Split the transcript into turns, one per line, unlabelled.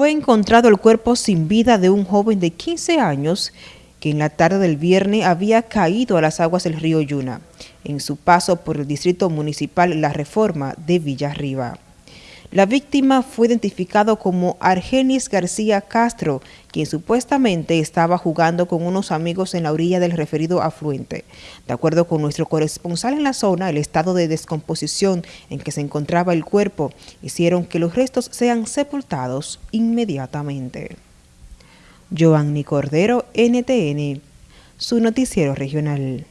Fue encontrado el cuerpo sin vida de un joven de 15 años que en la tarde del viernes había caído a las aguas del río Yuna, en su paso por el distrito municipal La Reforma de Villarriba. La víctima fue identificado como Argenis García Castro, quien supuestamente estaba jugando con unos amigos en la orilla del referido afluente. De acuerdo con nuestro corresponsal en la zona, el estado de descomposición en que se encontraba el cuerpo hicieron que los restos sean sepultados inmediatamente. Joanny Cordero, NTN, su noticiero regional.